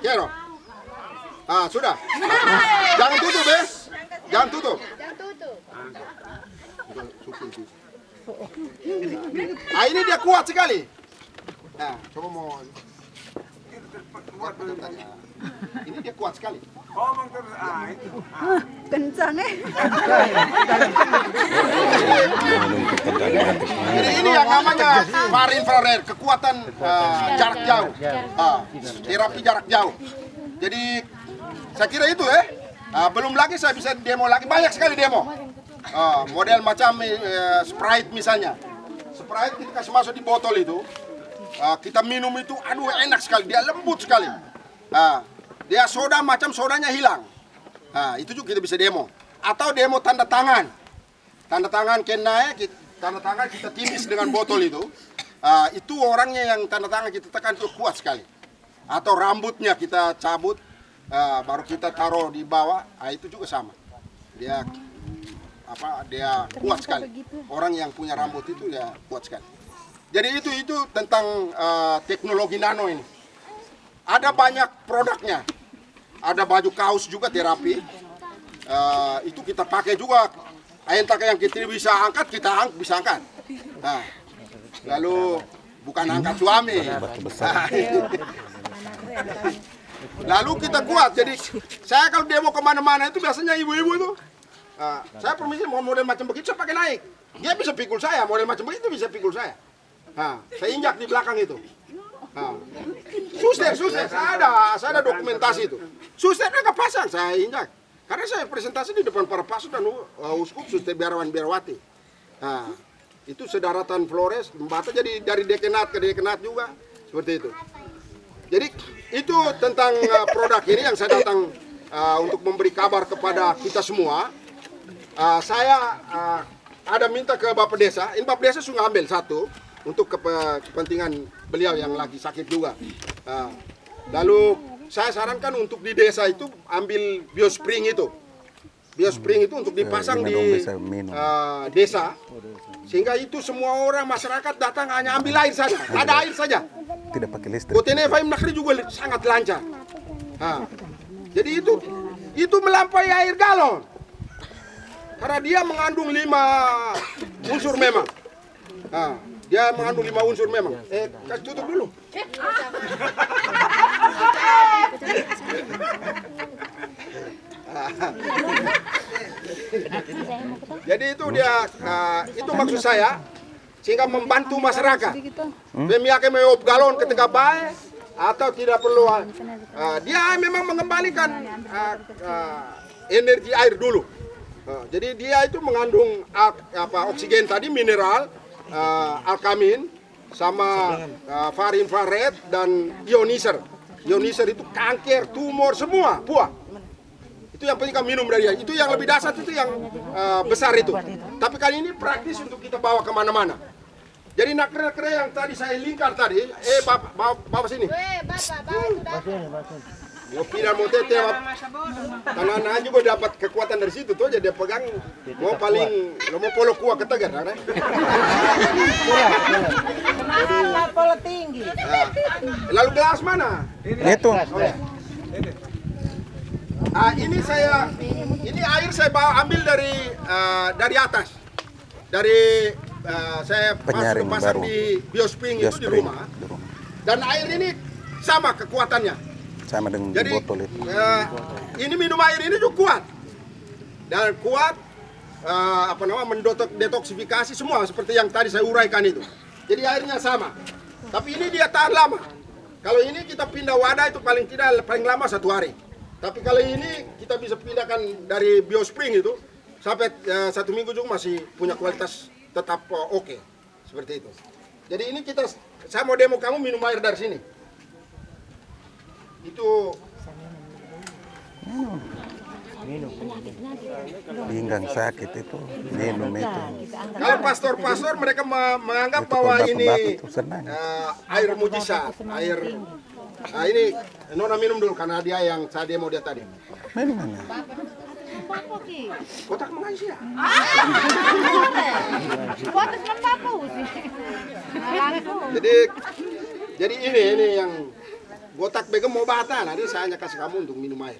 Kero. Ah, sudah. Jangan tutup, ya. Jangan tutup. Ah, ini dia kuat sekali. Nah, coba mau ini dia kuat sekali. Oh, Bang terus ah itu. Kencang eh. Jadi ini yang namanya far infrared, kekuatan eh, jarak jauh. Ah, terapi jarak jauh. Jadi saya kira itu ya. Ah, belum lagi saya bisa demo lagi banyak sekali demo. Ah, model macam eh, Sprite misalnya. Sprite kita kasih masuk di botol itu. Ah, kita minum itu, aduh enak sekali, dia lembut sekali. Ah, dia soda macam sodanya hilang. Ah, itu juga kita bisa demo. Atau demo tanda tangan. Tanda tangan kena kita, tanda tangan kita timis dengan botol itu. Ah, itu orangnya yang tanda tangan kita tekan itu kuat sekali. Atau rambutnya kita cabut ah, baru kita taruh di bawah ah, itu juga sama. Dia apa dia kuat sekali. orang yang punya rambut itu ya kuat sekali. Jadi itu itu tentang ah, teknologi nano ini. Ada banyak produknya ada baju kaos juga terapi. Eh, itu kita pakai juga. Entah yang kita bisa angkat kita ang bisa angkat. Nah, lalu bukan angkat suami. Lalu kita kuat. Jadi saya kalau demo ke mana-mana itu biasanya ibu-ibu itu Nah, saya permisi mau model macam begitu saya pakai naik. Dia bisa pikul saya model macam begitu bisa pikul saya. Nah, saya injak di belakang itu Nah. Suster, suster, saya ada, saya ada dokumentasi itu. Susternya nggak pasang, saya injak. Karena saya presentasi di depan para pastor dan uh, uskup suster biarawan biarawati. Nah, itu sedaratan Flores, Mbata jadi dari dekenat ke dekenat juga seperti itu. Jadi itu tentang uh, produk ini yang saya datang uh, untuk memberi kabar kepada kita semua. Uh, saya uh, ada minta ke Bapak Desa, ini Bapak Desa sudah ambil satu untuk kepe- kepentingan beliau yang lagi sakit juga. Uh, lalu saya sarankan untuk di desa itu ambil biospring itu. Biospring itu untuk dipasang di bisa minum. uh, desa sehingga itu semua orang masyarakat datang hanya ambil air saja, ada air saja. Tidak pakai listrik. Kotene Faim Nakri juga sangat lancar. Nah, jadi itu itu melampaui air galon. Karena dia mengandung lima unsur memang. Nah, dia mengandung lima unsur memang. Eh, kasih tutup dulu. Jadi itu dia, uh, itu maksud saya, sehingga membantu masyarakat. Pemiak meop galon ketika baik atau tidak perlu, uh, dia memang mengembalikan energi air dulu. Jadi dia itu mengandung apa oksigen tadi, mineral, uh, alkamin, sama uh, far infrared dan ionizer. Ionizer itu kanker, tumor semua, buah. Itu yang penting kamu minum dari dia. Itu yang lebih dasar itu yang uh, besar itu. Tapi kali ini praktis untuk kita bawa ke mana-mana. Jadi nakre-nakre yang tadi saya lingkar tadi, eh bapak, bawa, bawa sini. Eh, Bapak, bawa. Mau pindah mau tete, tanah juga dapat kekuatan dari situ tuh. Jadi dia pegang, mau paling, lo mau polo kuah ketegar, kan? Mahal pola tinggi. Lalu gelas mana? Itu. Ah, ini saya, ini air saya bawa ambil dari uh, dari atas, dari uh, saya Penyaring masuk baru. di biospring, itu di Biospring. rumah. Di rumah. Dan air ini sama kekuatannya. Sama dengan di Jadi botol itu. eh, ini minum air ini juga kuat dan kuat eh, apa namanya mendetoksifikasi semua seperti yang tadi saya uraikan itu. Jadi airnya sama, tapi ini dia tahan lama. Kalau ini kita pindah wadah itu paling tidak paling lama satu hari. Tapi kalau ini kita bisa pindahkan dari biospring itu sampai eh, satu minggu juga masih punya kualitas tetap eh, oke seperti itu. Jadi ini kita saya mau demo kamu minum air dari sini. Itu Pinggang sakit itu minum itu. Kalau pastor-pastor mereka me- menganggap Itu bahwa ini eh, air mujizat, air Nah, ini Nona minum dulu karena dia yang saya demo dia tadi. Minumannya. Kotak mengisi ya? Kuatas membaku sih. Jadi jadi ini ini yang Botak begem mau bata, nah dia saya hanya kasih kamu untuk minum air.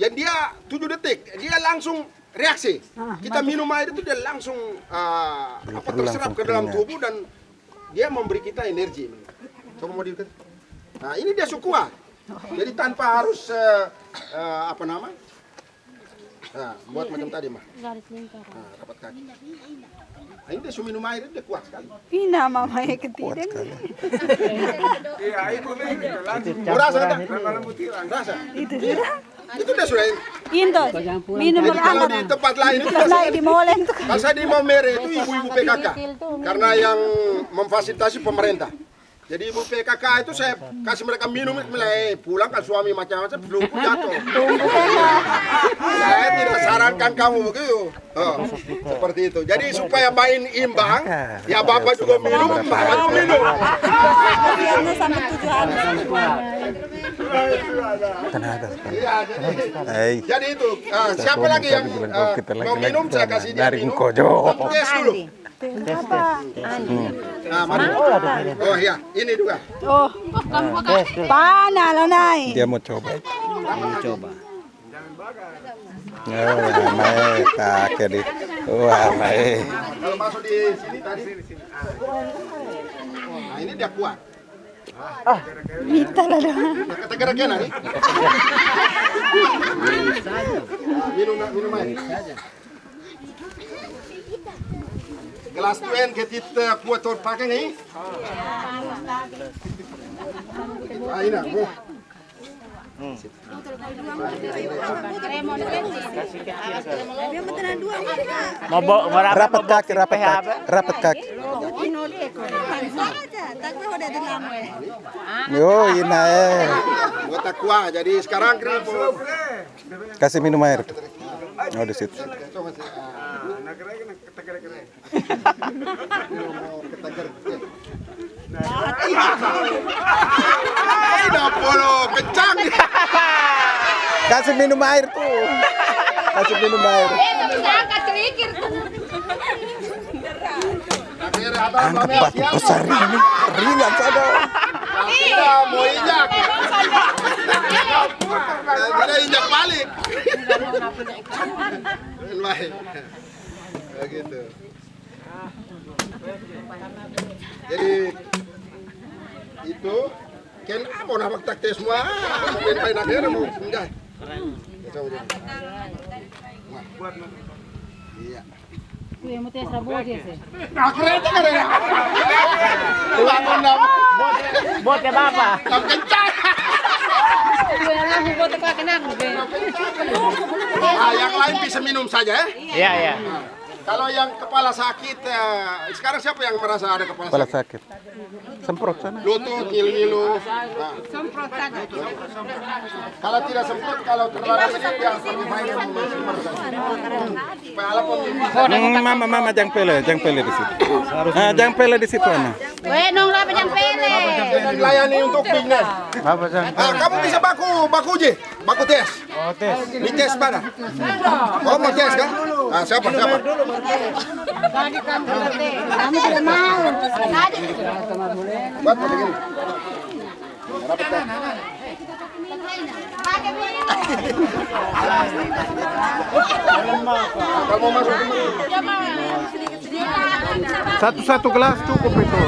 Yang dia 7 detik, dia langsung reaksi. Kita minum air itu dia langsung ah, apa terserap langsung ke dalam tubuh dan dia memberi kita energi. Coba mau diikat. Nah ini dia sukua. Jadi tanpa harus eh, eh, apa nama? Nah, buat macam tadi mah. Garis lingkaran. Nah, rapat kaki. Nah, ini dia su minum air dia kuat sekali. Pina mama ya Kuat ketidan. sekali. Rasa tak? Rasa. Itu sudah. Itu dia sudah. Into. Minum kalau di tempat lain itu lagi di molen. Kalau saya di Maumere itu ibu-ibu PKK karena yang memfasilitasi pemerintah. Jadi ibu PKK itu saya kasih mereka minum mulai pulang kan suami macam-macam belum jatuh. saya tidak sarankan kamu begitu. Oh, seperti itu. Jadi supaya main imbang, ya bapak juga minum, bapak juga minum. Tenaga. Iya, jadi, Hey. jadi itu. Ah, siapa lagi yang kita mau minum saya kasih dia Dari minum. Kojo. Tapi tes dulu. Apa? Nah, mari. Oh iya, ini juga. Oh. Pana lo nai. Dia mau coba. Mau coba. Oh, mae, kakek di. Wah, mae. Kalau masuk di sini tadi. Nah, ini dia kuat. Mita lah dong. Kata-kata kena nih. Minum minum air. Gelas tuen ketit kuat tor pakai nih. Ah, ini bu. Mau mau Rapat kaki, rapat kaki, rapat kaki. Yo, ina eh. Buat. Jadi sekarang. Kasih minum air. Oh, di situ. Kencang. Kasih minum air tuh. Kasih minum air. Angkat mame batu siapa? besar ini. Ringan saja. Tidak mau injak. Tidak injak balik. Begitu. Jadi itu ken apa nama tak tes semua main main akhirnya mau menjai. Coba coba. Iya. Ya. Ya kencang. Ah, yang lain bisa minum saja ya. Iya iya. Kalau yang kepala sakit, eh, sekarang siapa yang merasa ada kepala, Kepala sakit? sakit. Semprot sana. Lutut, ngilu-ngilu. Nah. Kalau tidak semprot, kalau terlalu saja. Supaya ala pemimpin. Hmm, mama, mama, jangan pele, jangan pele di situ. Ah, jangan pele di situ, Ana. Weh, nong lah yang pele. Layani untuk jang? Ah, kamu bisa baku, baku uji, baku tes. Oh, tes. Ini tes mana? Oh, mau tes kan? Ah, siapa, siapa? Kami tidak mau. Buat begini. Rapat tes. Kalau mau masuk Satu-satu gelas cukup itu.